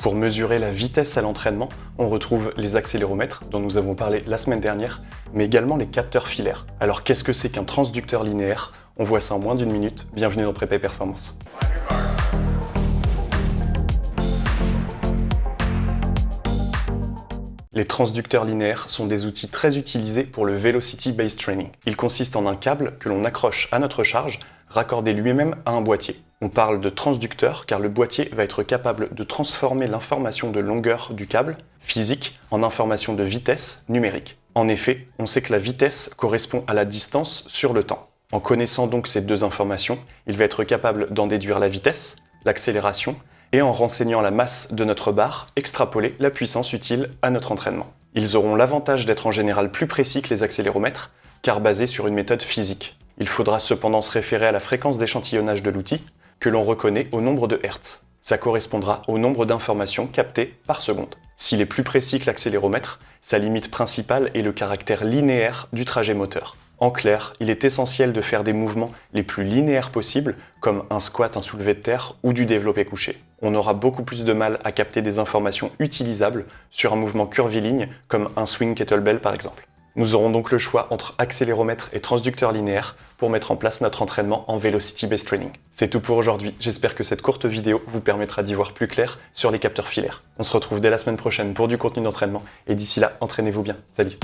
Pour mesurer la vitesse à l'entraînement, on retrouve les accéléromètres dont nous avons parlé la semaine dernière, mais également les capteurs filaires. Alors qu'est-ce que c'est qu'un transducteur linéaire? On voit ça en moins d'une minute. Bienvenue dans Prépa Performance. Les transducteurs linéaires sont des outils très utilisés pour le Velocity Based Training. Ils consistent en un câble que l'on accroche à notre charge, raccordé lui-même à un boîtier. On parle de transducteur car le boîtier va être capable de transformer l'information de longueur du câble, physique, en information de vitesse, numérique. En effet, on sait que la vitesse correspond à la distance sur le temps. En connaissant donc ces deux informations, il va être capable d'en déduire la vitesse, l'accélération et en renseignant la masse de notre barre, extrapoler la puissance utile à notre entraînement. Ils auront l'avantage d'être en général plus précis que les accéléromètres, car basés sur une méthode physique. Il faudra cependant se référer à la fréquence d'échantillonnage de l'outil, que l'on reconnaît au nombre de Hertz. Ça correspondra au nombre d'informations captées par seconde. S'il est plus précis que l'accéléromètre, sa limite principale est le caractère linéaire du trajet moteur. En clair, il est essentiel de faire des mouvements les plus linéaires possibles, comme un squat, un soulevé de terre ou du développé couché. On aura beaucoup plus de mal à capter des informations utilisables sur un mouvement curviligne, comme un swing kettlebell par exemple. Nous aurons donc le choix entre accéléromètre et transducteur linéaire pour mettre en place notre entraînement en Velocity Based Training. C'est tout pour aujourd'hui, j'espère que cette courte vidéo vous permettra d'y voir plus clair sur les capteurs filaires. On se retrouve dès la semaine prochaine pour du contenu d'entraînement et d'ici là, entraînez-vous bien. Salut